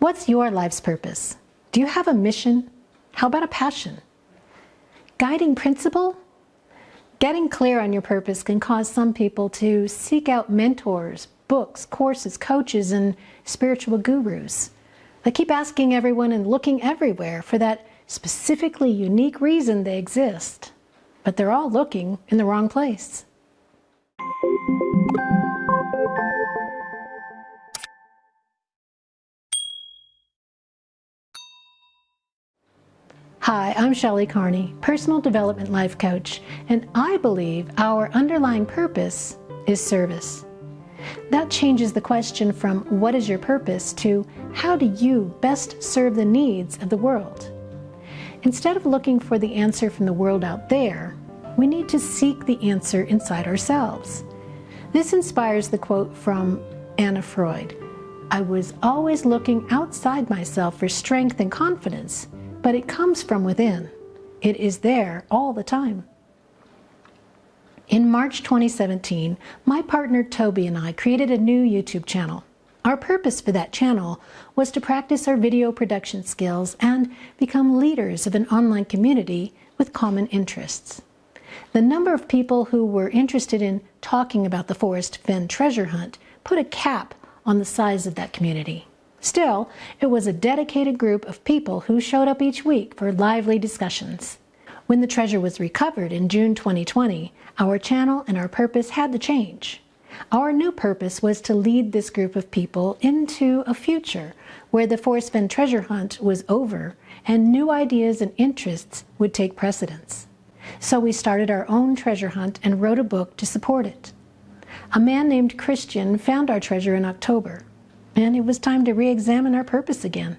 What's your life's purpose? Do you have a mission? How about a passion? Guiding principle? Getting clear on your purpose can cause some people to seek out mentors, books, courses, coaches, and spiritual gurus. They keep asking everyone and looking everywhere for that specifically unique reason they exist, but they're all looking in the wrong place. Hi, I'm Shelley Carney, Personal Development Life Coach, and I believe our underlying purpose is service. That changes the question from what is your purpose to how do you best serve the needs of the world? Instead of looking for the answer from the world out there, we need to seek the answer inside ourselves. This inspires the quote from Anna Freud I was always looking outside myself for strength and confidence but it comes from within. It is there all the time. In March 2017, my partner Toby and I created a new YouTube channel. Our purpose for that channel was to practice our video production skills and become leaders of an online community with common interests. The number of people who were interested in talking about the Forrest Fenn treasure hunt put a cap on the size of that community. Still, it was a dedicated group of people who showed up each week for lively discussions. When the treasure was recovered in June 2020, our channel and our purpose had to change. Our new purpose was to lead this group of people into a future where the Forrest Fenn treasure hunt was over and new ideas and interests would take precedence. So we started our own treasure hunt and wrote a book to support it. A man named Christian found our treasure in October and it was time to re-examine our purpose again.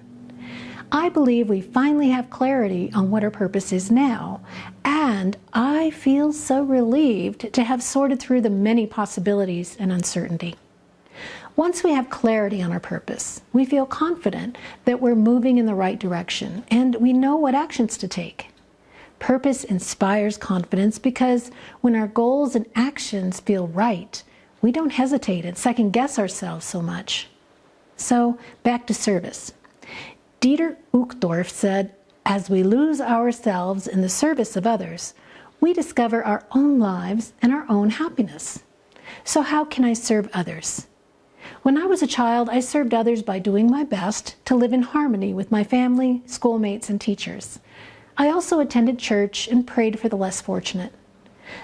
I believe we finally have clarity on what our purpose is now, and I feel so relieved to have sorted through the many possibilities and uncertainty. Once we have clarity on our purpose, we feel confident that we're moving in the right direction and we know what actions to take. Purpose inspires confidence because when our goals and actions feel right, we don't hesitate and second guess ourselves so much. So back to service. Dieter Uchtdorf said, as we lose ourselves in the service of others, we discover our own lives and our own happiness. So how can I serve others? When I was a child, I served others by doing my best to live in harmony with my family, schoolmates, and teachers. I also attended church and prayed for the less fortunate.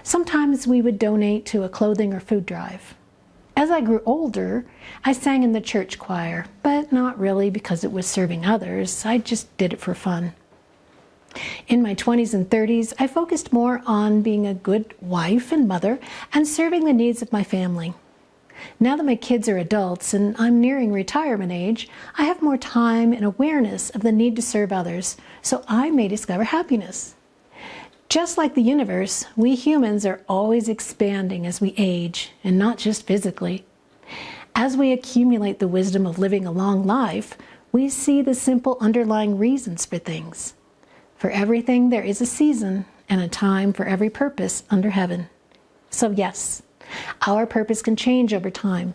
Sometimes we would donate to a clothing or food drive. As I grew older, I sang in the church choir, but not really because it was serving others. I just did it for fun. In my 20s and 30s, I focused more on being a good wife and mother and serving the needs of my family. Now that my kids are adults and I'm nearing retirement age, I have more time and awareness of the need to serve others, so I may discover happiness. Just like the universe, we humans are always expanding as we age, and not just physically. As we accumulate the wisdom of living a long life, we see the simple underlying reasons for things. For everything, there is a season and a time for every purpose under heaven. So, yes, our purpose can change over time.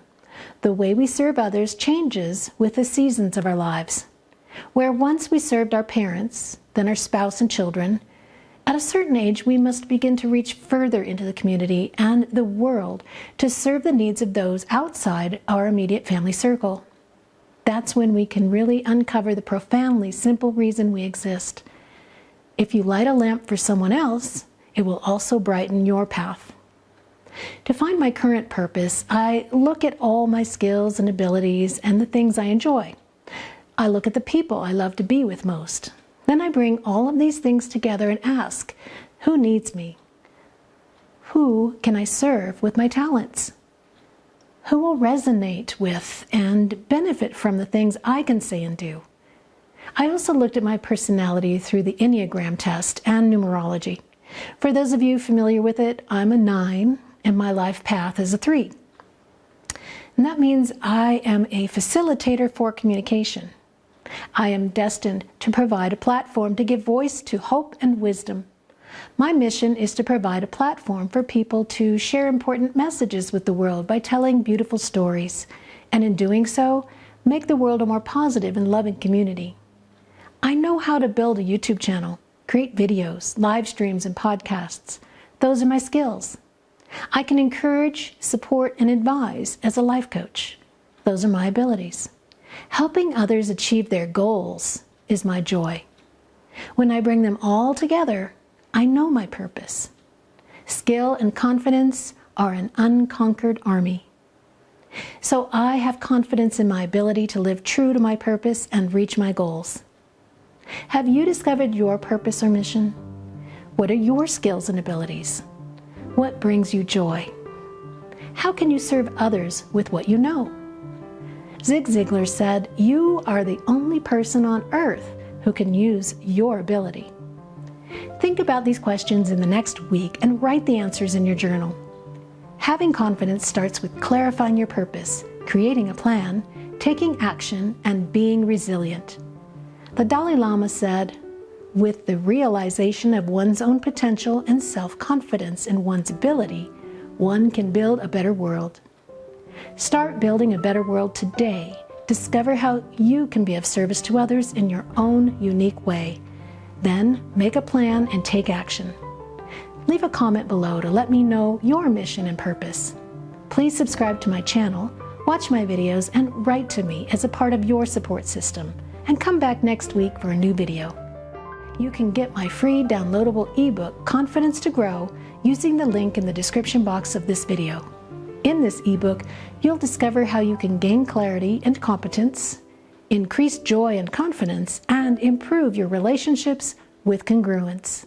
The way we serve others changes with the seasons of our lives. Where once we served our parents, then our spouse and children, at a certain age, we must begin to reach further into the community and the world to serve the needs of those outside our immediate family circle. That's when we can really uncover the profoundly simple reason we exist. If you light a lamp for someone else, it will also brighten your path. To find my current purpose, I look at all my skills and abilities and the things I enjoy. I look at the people I love to be with most. Then I bring all of these things together and ask, who needs me? Who can I serve with my talents? Who will resonate with and benefit from the things I can say and do? I also looked at my personality through the Enneagram test and numerology. For those of you familiar with it, I'm a nine and my life path is a three. And that means I am a facilitator for communication. I am destined to provide a platform to give voice to hope and wisdom. My mission is to provide a platform for people to share important messages with the world by telling beautiful stories. And in doing so, make the world a more positive and loving community. I know how to build a YouTube channel, create videos, live streams, and podcasts. Those are my skills. I can encourage, support, and advise as a life coach. Those are my abilities. Helping others achieve their goals is my joy. When I bring them all together, I know my purpose. Skill and confidence are an unconquered army. So I have confidence in my ability to live true to my purpose and reach my goals. Have you discovered your purpose or mission? What are your skills and abilities? What brings you joy? How can you serve others with what you know? Zig Ziglar said, You are the only person on earth who can use your ability. Think about these questions in the next week and write the answers in your journal. Having confidence starts with clarifying your purpose, creating a plan, taking action, and being resilient. The Dalai Lama said, with the realization of one's own potential and self-confidence in one's ability, one can build a better world. Start building a better world today. Discover how you can be of service to others in your own unique way. Then make a plan and take action. Leave a comment below to let me know your mission and purpose. Please subscribe to my channel, watch my videos, and write to me as a part of your support system. And come back next week for a new video. You can get my free downloadable ebook, Confidence to Grow, using the link in the description box of this video. In this ebook, you'll discover how you can gain clarity and competence, increase joy and confidence, and improve your relationships with congruence.